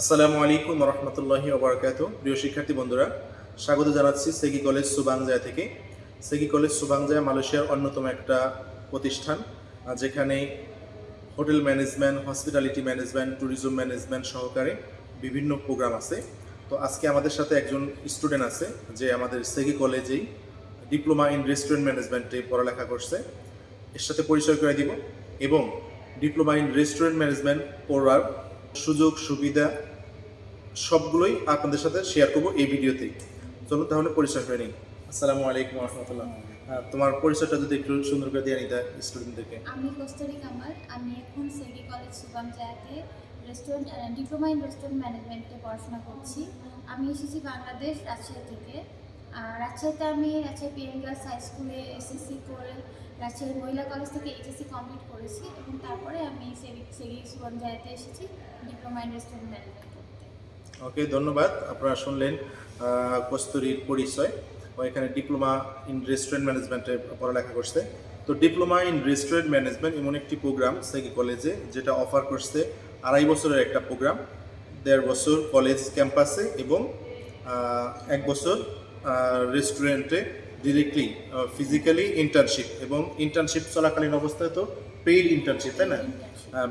আসসালামু আলাইকুম রহমতুল্লাহি ওবরাকাত প্রিয় শিক্ষার্থী বন্ধুরা, স্বাগত জানাচ্ছি সেগি কলেজ সুবাংজায়া থেকে। সেগি কলেজ সুবাংজায়া মালয়েশিয়ার অন্যতম একটা প্রতিষ্ঠান, যেখানে hotel management, hospitality management, tourism management সহকারে বিভিন্ন প্রোগ্রাম আছে। তো আজকে আমাদের সাথে একজন স্টুডেন্ট আছে, যে আমাদের সেগি কলেজেই ডিপ্লোমা ইন রেস্টুরেন্ট ম্যানেজমেন্টে পড়ালেখা করছে। এর সাথে পরিচয় করে দিব এবং ডিপ্লোমা ইন রেস্টুরেন্ট ম্যানেজমেন্ট পড়ার সুযোগ, সুবিধা সবগুলোই আপনাদের সাথে শেয়ার করব এই ভিডিওতেই। চলুন তাহলে পরিচয় করে নিই। আসসালামু আলাইকুম রহমতুল্লাহ তোমার পরিচয়টা যদি একটু সুন্দর করে দিয়ে নিতে স্টুডেন্টদেরকে আমি কস্তরি কামাল আমি এখন SEGi college Subang Jaya restaurant diploma in restaurant ম্যানেজমেন্টে পড়াশোনা করছি। আমি এসেছি বাংলাদেশ রাজশাহী থেকে। রাজশাহীতে আমি রাজশাহী পিএম গার্লস হাই স্কুলে এসএসসি করে রাজশাহী মহিলা কলেজ থেকে এইচএসসি কমপ্লিট করেছি এবং তারপরে আমি সেগি সেগি সুবাম জায়াতে এসেছি diploma in restaurant management okay, ধন্যবাদ, আপনারা শুনলেন কস্তুরীর পরিচয় ও এখানে ডিপ্লোমা ইন রেস্টুরেন্ট ম্যানেজমেন্টে পড়ালেখা করছে। তো ডিপ্লোমা ইন রেস্টুরেন্ট ম্যানেজমেন্ট এমন একটি প্রোগ্রাম সেগি কলেজে যেটা অফার করছে আড়াই বছরের একটা প্রোগ্রাম দেড় বছর কলেজ ক্যাম্পাসে এবং এক বছর রেস্টুরেন্টে ডিরেক্টলি ফিজিক্যালি ইন্টার্নশিপ এবং ইন্টার্নশিপ চলাকালীন অবস্থায় তো পেইড ইন্টার্নশিপ তাই না?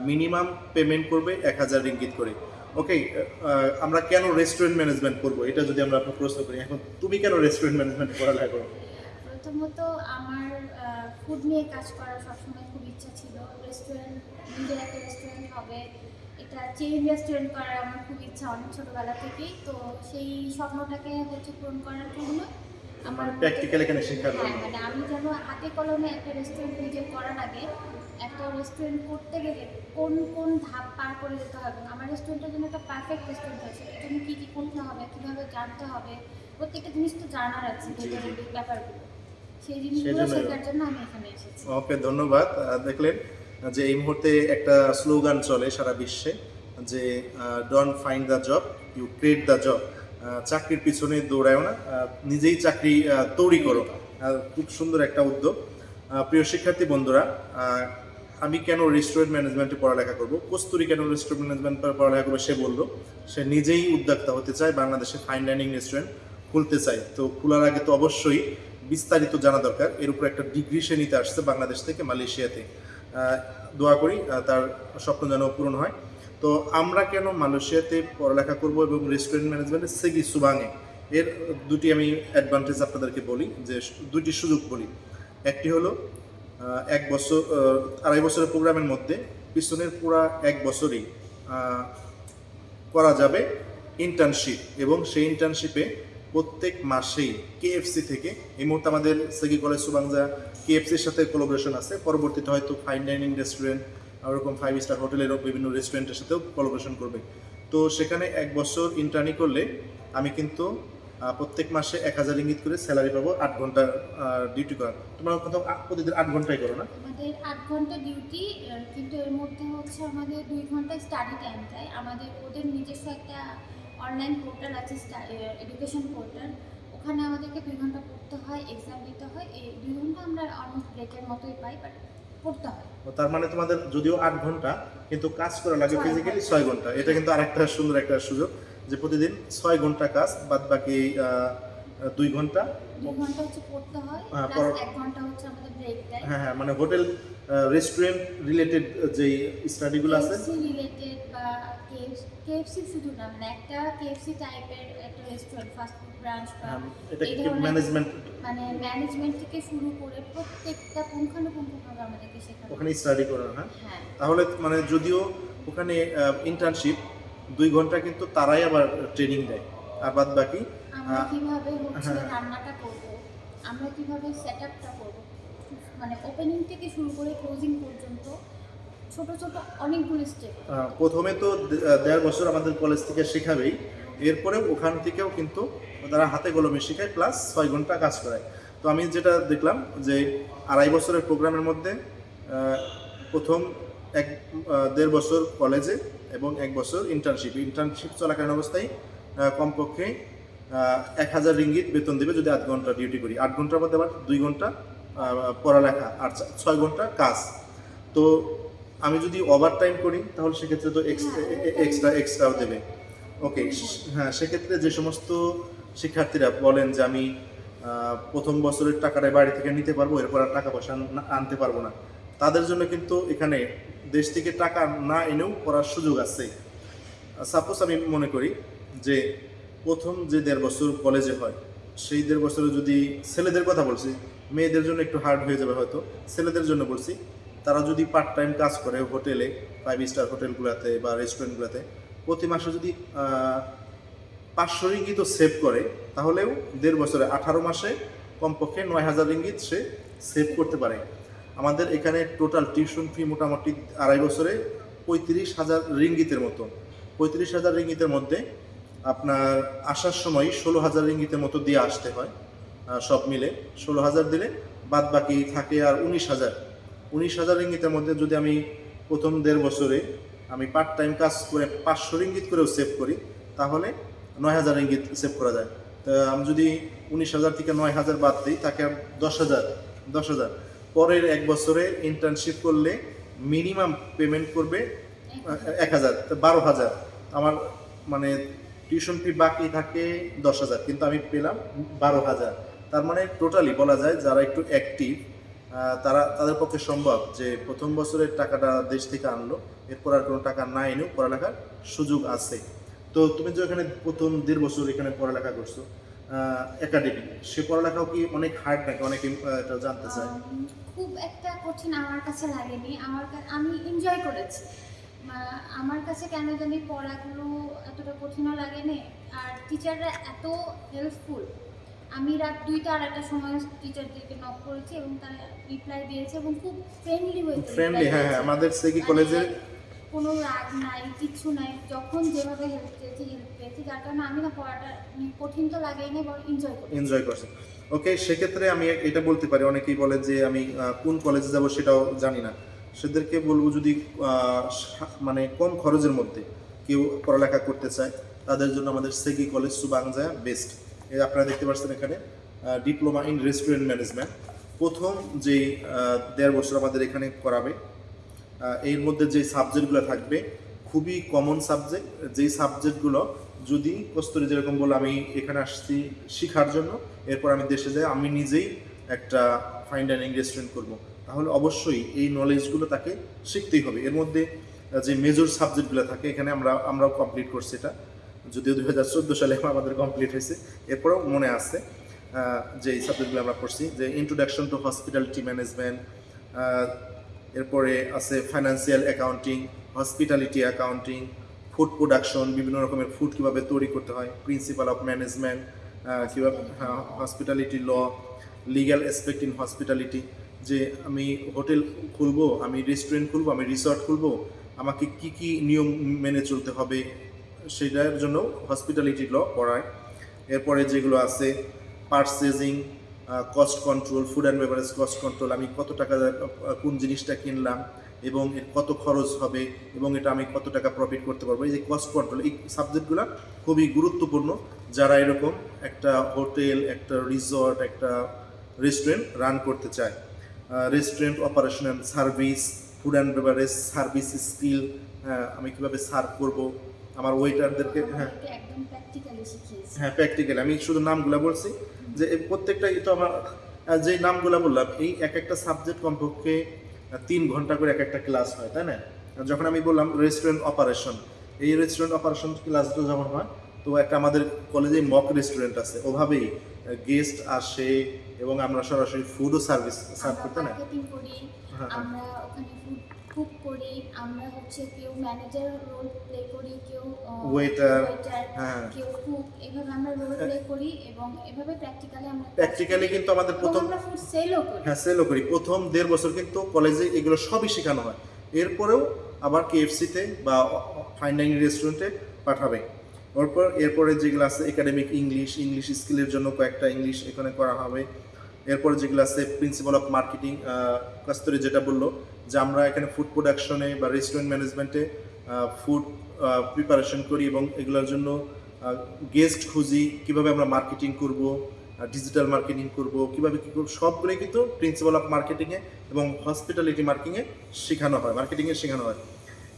মিনিমাম পেমেন্ট করবে এক হাজার রিঙ্গিত করে। ওকে আমরা কেন রেস্টুরেন্ট ম্যানেজমেন্ট করব? এটা যদি আমরা আপনার প্রশ্ন করি এখন তুমি কেন রেস্টুরেন্ট ম্যানেজমেন্ট পড়ালেখা করো? প্রথমত আমার ফুড নিয়ে কাজ করার সবসময় খুব ইচ্ছা ছিল। রেস্টুরেন্ট নিজের একটা রেস্টুরেন্ট হবে। এটা চেইন রেস্টুরেন্ট করার আমার খুব ইচ্ছা অনেক ছোটোবেলা থেকেই। তো সেই স্বপ্নটাকে হচ্ছে পূরণ করার জন্য আমার প্র্যাকটিক্যাল এখানে শেখার হ্যাঁ জন্য। মানে আমি যেন হাতে কলমে একটা রেস্টুরেন্ট নিজে করার আগে একটা রেস্টুরেন্ট করতে গেলে কোন কোন ধাপ পার করে যেতে হবে? আমার রেস্টুরেন্টের জন্য একটা পারফেক্ট রেস্টুরেন্ট হয় সেটার জন্য কী কী করতে হবে? কীভাবে জানতে হবে? প্রত্যেকটা জিনিস তো জানার আছে ব্যাপারগুলো। সেই জিনিসগুলো শেখার জন্য আমি এখানে এসেছি। ওকে ধন্যবাদ। দেখলেন যে এই মুহূর্তে একটা স্লোগান চলে সারা বিশ্বে, যে don't find the job you create the job চাকরির পিছনে দৌড়ায়ও না নিজেই চাকরি তৈরি করো। খুব সুন্দর একটা উদ্যোগ। প্রিয় শিক্ষার্থী বন্ধুরা আমি কেন রেস্টুরেন্ট ম্যানেজমেন্টে পড়ালেখা করব? কস্তুরি কেন রেস্টুরেন্ট ম্যানেজমেন্ট পড়ালেখা করব সে বলল, সে নিজেই উদ্যোক্তা হতে চায়, বাংলাদেশে ফাইন ডাইনিং রেস্টুরেন্ট খুলতে চায়। তো খোলার আগে তো অবশ্যই বিস্তারিত জানা দরকার। এর উপর একটা ডিগ্রি সে নিতে আসছে বাংলাদেশ থেকে মালয়েশিয়াতে দোয়া করি তার স্বপ্ন যেন পূরণ হয়। তো আমরা কেন মালয়েশিয়াতে পড়ালেখা করব এবং রেস্টুরেন্ট ম্যানেজমেন্টে সেগি সুবাঙে? এর দুটি আমি অ্যাডভান্টেজ আপনাদেরকে বলি, যে দুটি সুযোগ বলি। একটি হলো এক বছর আড়াই বছরের প্রোগ্রামের মধ্যে পিছনের পুরা এক বছরই করা যাবে ইন্টার্নশিপ এবং সেই ইন্টার্নশিপে প্রত্যেক মাসেই কেএফসি থেকে, এই মুহূর্তে আমাদের সেগি কলেজ সুবাংজা কেএফসির সাথে কোলাবোরেশন আছে। পরবর্তীতে হয়তো ফাইন ডাইনিং রেস্টুরেন্ট ওরকম ফাইভ স্টার হোটেলেরও বিভিন্ন রেস্টুরেন্টের সাথেও কোলাবোরেশন করবে। তো সেখানে এক বছর ইন্টার্নি করলে আমি কিন্তু প্রত্যেক মাসে এক হাজার ইঙ্গিত করে স্যালারি পাবো আট ঘণ্টা ডিউটি করা তোমরা কোথাও প্রতিদিন আট ঘন্টাই করো না? আমাদের আট ঘণ্টা ডিউটি কিন্তু এর মধ্যে হচ্ছে আমাদের দুই ঘণ্টা স্টাডি টাইম আমাদের ওদের নিজস্ব একটা অনলাইন পোর্টাল আছে এডুকেশন পোর্টাল ওখানে আমাদেরকে দুই ঘণ্টা পড়তে হয় এক্সাম দিতে হয়। এই দুই ঘণ্টা আমরা অলমোস্ট ব্রেকের মতোই পাই বাট পড়তে হয়। তার মানে তোমাদের যদিও আট ঘণ্টা কিন্তু কাজ করা লাগে ফিজিক্যালি ছয় ঘণ্টা। এটা কিন্তু আরেকটা সুন্দর একটা সুযোগ যে প্রতিদিন ছয় ঘণ্টা কাজ বাদ বাকি দুই ঘণ্টা। হচ্ছে পড়তে হয় হ্যাঁ, হ্যাঁ হ্যাঁ মানে হোটেল রেস্টুরেন্ট রিলেটেড যেই স্টাডিগুলো আছে। রিলেটেড কেএফসি শুধু না মানে একটা কেএফসি টাইপের একটা রেস্টুরেন্ট ফাস্ট ফুড ব্রাঞ্চ বা ম্যানেজমেন্ট মানে ম্যানেজমেন্ট থেকে শুরু করে প্রত্যেকটা পুঙ্খানুপুঙ্খভাবে আমাদেরকে শেখানো ওখানে স্টাডি করো হ্যাঁ? হ্যাঁ। তাহলে মানে যদিও ওখানে ইন্টার্নশিপ দুই ঘণ্টা কিন্তু তারাই আবার ট্রেনিং দেয় আর বাদ বাকি আমরা কীভাবে হচ্ছে হ্যাঁ। রান্নাটা করব আমরা কীভাবে সেট আপটা করব মানে ওপেনিং থেকে শুরু করে ক্লোজিং পর্যন্ত ছোট ছোট অনেকগুলো স্টেপ প্রথমে তো দেড় বছর আমাদের কলেজ থেকে শেখাবেই। এরপরে ওখান থেকেও কিন্তু তারা হাতে কলমে শেখায় প্লাস ছয় ঘণ্টা কাজ করায়। তো আমি যেটা দেখলাম যে আড়াই বছরের প্রোগ্রামের মধ্যে প্রথম এক দেড় বছর কলেজে এবং এক বছর ইন্টার্নশিপ ইন্টার্নশিপ চলাকালীন অবস্থায় কমপক্ষে এক হাজার রিঙ্গিত বেতন দেবে যদি আধ ঘণ্টা ডিউটি করি। আট ঘণ্টার মধ্যে আবার দুই ঘণ্টা পড়ালেখা, আর ছয় ঘণ্টা কাজ। তো আমি যদি ওভার টাইম করি তাহলে সেক্ষেত্রে তো এক্সট্রা এক্সট্রাও দেবে। ওকে হ্যাঁ সেক্ষেত্রে যে সমস্ত শিক্ষার্থীরা বলেন যে আমি প্রথম বছরের টাকাটা বাড়ি থেকে নিতে পারব এরপর আর টাকা পয়সা আনতে পারব না। তাদের জন্য কিন্তু এখানে দেশ থেকে টাকা না এনেও পড়ার সুযোগ আছে। সাপোজ আমি মনে করি যে প্রথম যে দেড় বছর কলেজে হয় সেই দেড় বছরে যদি ছেলেদের কথা বলছি মেয়েদের জন্য একটু হার্ড হয়ে যাবে হয়তো। ছেলেদের জন্য বলছি তারা যদি পার্ট টাইম কাজ করে হোটেলে ফাইভ স্টার হোটেলগুলোতে বা রেস্টুরেন্টগুলোতে প্রতি মাসে যদি পাঁচশো রিঙ্গিত সেভ করে, তাহলেও দেড় বছরে আঠারো মাসে কমপক্ষে নয় হাজার রিঙ্গিত সে সেভ করতে পারে। আমাদের এখানে টোটাল টিউশন ফি মোটামুটি আড়াই বছরে পঁয়ত্রিশ হাজার রিঙ্গিতের মতো। পঁয়ত্রিশ হাজার রিঙ্গিতের মধ্যে আপনার আসার সময় ষোলো হাজার রিঙ্গিতের মতো দিয়ে আসতে হয় সব মিলে। ষোলো হাজার দিলে বাদ বাকি থাকে আর উনিশ হাজার। উনিশ হাজার রিঙ্গিতের মধ্যে যদি আমি প্রথম দেড় বছরে আমি পার্ট টাইম কাজ করে পাঁচশো রিঙ্গিত করেও সেভ করি তাহলে নয় হাজার রিঙ্গিত সেভ করা যায়। তা আমি যদি উনিশ হাজার থেকে নয় হাজার বাদ দিই তাকে দশ হাজার দশ হাজার। পরের এক বছরে ইন্টার্নশিপ করলে মিনিমাম পেমেন্ট করবে এক হাজার। তো বারো হাজার। আমার মানে টিউশন ফি বাকি থাকে দশ হাজার কিন্তু আমি পেলাম বারো হাজার। তার মানে টোটালি বলা যায় যারা একটু অ্যাক্টিভ তারা তাদের পক্ষে সম্ভব যে প্রথম বছরের টাকাটা দেশ থেকে আনলো। এরপর আর কোনো টাকা না এনেও পড়ালেখার সুযোগ আছে। তো তুমি যে এখানে প্রথম দেড় বছর এখানে পড়ালেখা করছ একাডেমি সে পড়ালেখাও কি অনেক হার্ড নাকি অনেকে এটা জানতে চায়? খুব একটা কঠিন আমার কাছে লাগেনি। আমার আমি এনজয় করেছি। আমার কাছে কেন জানি পড়াগুলো এতটা কঠিনও লাগেনি। আর টিচাররা এত হেল্পফুল আমি রাত দুইটা আড়াইটার সময় টিচারদেরকে নক করেছি এবং তারা রিপ্লাই দিয়েছে এবং খুব ফ্রেন্ডলি হয়েছে ফ্রেন্ডলি হ্যাঁ হ্যাঁ আমাদের সেগি কলেজের কোনো রাগ নাই কিছু নাই যখন যেভাবে হেল্প পেয়েছি হেল্প পেয়েছি যার কারণে আমি না পড়াটা উম, কঠিন তো লাগেই না বরং এনজয় করি এনজয় করছে। ওকে সেক্ষেত্রে আমি এটা বলতে পারি অনেকেই বলে যে আমি কোন কলেজে যাব সেটাও জানি না। সেদেরকে বলব যদি মানে কম খরচের মধ্যে কেউ পড়ালেখা করতে চায় তাদের জন্য আমাদের সেগি কলেজ সুবাংজা বেস্ট আপনারা দেখতে পাচ্ছেন এখানে ডিপ্লোমা ইন রেস্টুরেন্ট ম্যানেজমেন্ট প্রথম যে দেড় বছর আমাদের এখানে করাবে এর মধ্যে যে সাবজেক্টগুলো থাকবে, খুবই কমন সাবজেক্ট যেই সাবজেক্টগুলো যদি কস্তুরি যেরকম বলে আমি এখানে আসছি শেখার জন্য, এরপর আমি দেশে যাই, আমি নিজেই একটা ফাইন ডাইনিং রেস্টুরেন্ট করব। তাহলে অবশ্যই এই নলেজগুলো তাকে শিখতেই হবে। এর মধ্যে যে মেজর সাবজেক্টগুলো থাকে, এখানে আমরা, আমরাও কমপ্লিট করছি এটা। যদিও দুই হাজার চোদ্দ সালে আমাদের কমপ্লিট হয়েছে, এরপরেও মনে আছে যে এই সাবজেক্টগুলো আমরা পড়ছি, যে ইন্ট্রোডাকশন টু হসপিটালিটি ম্যানেজমেন্ট এরপরে আছে financial accounting hospitality accounting food production বিভিন্ন রকমের ফুড কীভাবে তৈরি করতে হয় প্রিন্সিপাল অফ ম্যানেজমেন্ট কীভাবে hospitality law legal aspect in hospitality যে আমি হোটেল খুলবো, আমি রেস্টুরেন্ট খুলবো, আমি রিসর্ট খুলবো, আমাকে কি কি নিয়ম মেনে চলতে হবে সেটার জন্য হসপিটালিটি ল পড়ায়। এরপরে যেগুলো আছে purchasing cost control food and beverage cost control আমি কত টাকা কোন জিনিসটা কিনলাম এবং এর কত খরচ হবে এবং এটা আমি কত টাকা প্রফিট করতে পারব, এই যে কস্ট কন্ট্রোল এই সাবজেক্টগুলো খুবই গুরুত্বপূর্ণ। যারা এরকম একটা হোটেল, একটা রিসর্ট একটা রেস্টুরেন্ট রান করতে চায় restaurant operation and service food and beverage service skill আমি কীভাবে সার্ভ করব আমার ওয়েটারদেরকে হ্যাঁ। প্র্যাকটিক্যালি হ্যাঁ প্র্যাকটিক্যালি আমি শুধু নামগুলো বলছি যে এই প্রত্যেকটাই তো আমার যে নামগুলো বললাম এই এক একটা সাবজেক্ট কমপক্ষে তিন ঘণ্টা করে এক একটা ক্লাস হয় তাই না? যখন আমি বললাম রেস্টুরেন্ট অপারেশন এই রেস্টুরেন্ট অপারেশন ক্লাসটা যখন হয় তো একটা আমাদের কলেজে মক রেস্টুরেন্ট আছে ওভাবেই গেস্ট আসে এবং আমরা সরাসরি ফুডও সার্ভিস সার্ভ করতে না? হ্যাঁ, হ্যাঁ। আমরা ওখানে ফুড কুক করি। আমরা হচ্ছে কেউ ম্যানেজার রোল প্লে করি কেউ ওয়েটার হ্যাঁ। কেউ কুক এভাবে আমরা রোল প্লে করি এবং এভাবে প্র্যাকটিক্যালি আমরা প্র্যাকটিক্যালি কিন্তু আমাদের প্রথম আমরা ফুড সেলও করি। হ্যাঁ সেলও করি। প্রথম দেড় বছর কিন্তু কলেজে এগুলো সবই শেখানো হয়। এরপরেও আবার কেএফসিতে বা ফাইন ডাইনিং রেস্টুরেন্টে পাঠাবে। এরপর এরপরে যেগুলো আছে একাডেমিক ইংলিশ ইংলিশ স্কিলের জন্য কয়েকটা ইংলিশ এখানে করা হবে। এরপরে যেগুলো আছে প্রিন্সিপাল অফ মার্কেটিং কাস্তরি যেটা বলল যে আমরা এখানে ফুড প্রোডাকশনে বা রেস্টুরেন্ট ম্যানেজমেন্টে ফুড প্রিপারেশন করি এবং এগুলোর জন্য গেস্ট খুঁজি, কীভাবে আমরা মার্কেটিং করব ডিজিটাল মার্কেটিং করব, কীভাবে কী করব, সবগুলোই কিন্তু প্রিন্সিপাল অফ মার্কেটিংয়ে এবং হসপিটালিটি মার্কেটিংয়ে শেখানো হয় মার্কেটিংয়ে শেখানো হয়।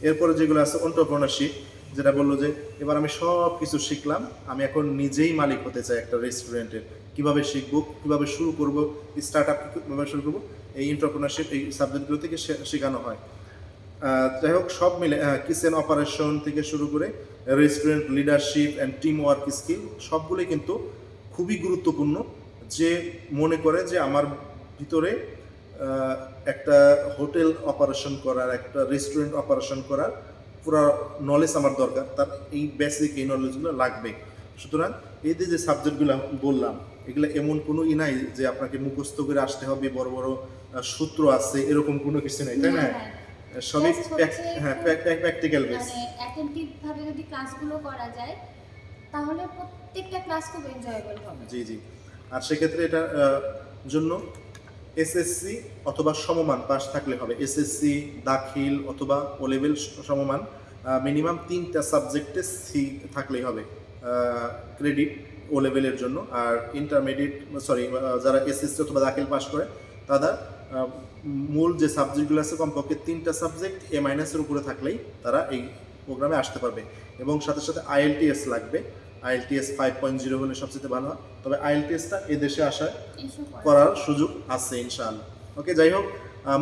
এরপরে যেগুলো আছে অন্টারপ্রনারশিপ যেটা বলল যে, এবার আমি সব কিছু শিখলাম, আমি এখন নিজেই মালিক হতে চাই একটা রেস্টুরেন্টের কীভাবে শিখব, কীভাবে শুরু করব স্টার্ট আপ কীভাবে শুরু করব, এই এন্টারপ্রেনারশিপ এই সাবজেক্টগুলো থেকে শেখানো হয়। যাই হোক, সব মিলে কিচেন অপারেশন থেকে শুরু করে restaurant leadership and team work skill সবগুলোই কিন্তু খুবই গুরুত্বপূর্ণ। যে মনে করে যে আমার ভিতরে একটা হোটেল অপারেশন করার, একটা রেস্টুরেন্ট অপারেশন করার পুরো নলেজ আমার দরকার। তার এই বেসিক এই নলেজগুলো লাগবে সুতরাং এই যে সাবজেক্টগুলো বললাম এগুলো এমন কোনো ই নাই যে আপনাকে মুখস্থ করে আসতে হবে বড় বড় সূত্র আছে এরকম কোনো কিছু নেই তাই না। সবই হ্যাঁ প্র্যাকটিক্যাল বেস অ্যাটেন্টিভ ভাবে যদি ক্লাসগুলো করা যায় তাহলে প্রত্যেকটা ক্লাস খুব এনজয়েবল হবে। জি জি। আর সেক্ষেত্রে এটার জন্য এসএসসি অথবা সমমান পাস থাকলে হবে। এসএসসি দাখিল অথবা ও লেভেল সমমান মিনিমাম তিনটা সাবজেক্টে সি থাকলেই হবে ক্রেডিট ও লেভেলের জন্য। আর ইন্টারমিডিয়েট সরি যারা এসএসসি অথবা দাখিল পাশ করে তারা মূল যে সাবজেক্টগুলো আছে কমপক্ষে তিনটা সাবজেক্ট এ মাইনাসের উপরে থাকলেই তারা এই প্রোগ্রামে আসতে পারবে। এবং সাথে সাথে আইএলটিএস লাগবে। আইএলটিএস ফাইভ পয়েন্ট জিরো হলে সবচেয়ে ভালো হয়। তবে আইএলটিএসটা এদেশে করা করার সুযোগ আছে ইনশাআল্লাহ। ওকে যাই হোক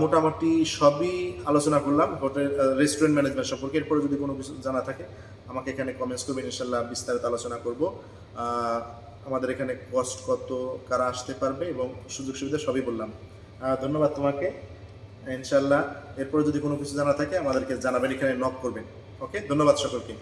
মোটামুটি সবই আলোচনা করলাম। হোটেল রেস্টুরেন্ট ম্যানেজমেন্ট সম্পর্কে। এরপরে যদি কোনো কিছু জানা থাকে, আমাকে এখানে কমেন্টস করবেন ইনশাল্লাহ বিস্তারিত আলোচনা করব। আমাদের এখানে কস্ট কত, কারা আসতে পারবে এবং সুযোগ সুবিধা সবই বললাম। ধন্যবাদ তোমাকে। ইনশাল্লাহ এরপরে যদি কোনো কিছু জানা থাকে, আমাদেরকে জানাবেন, এখানে নক করবেন। ওকে ধন্যবাদ সকলকে।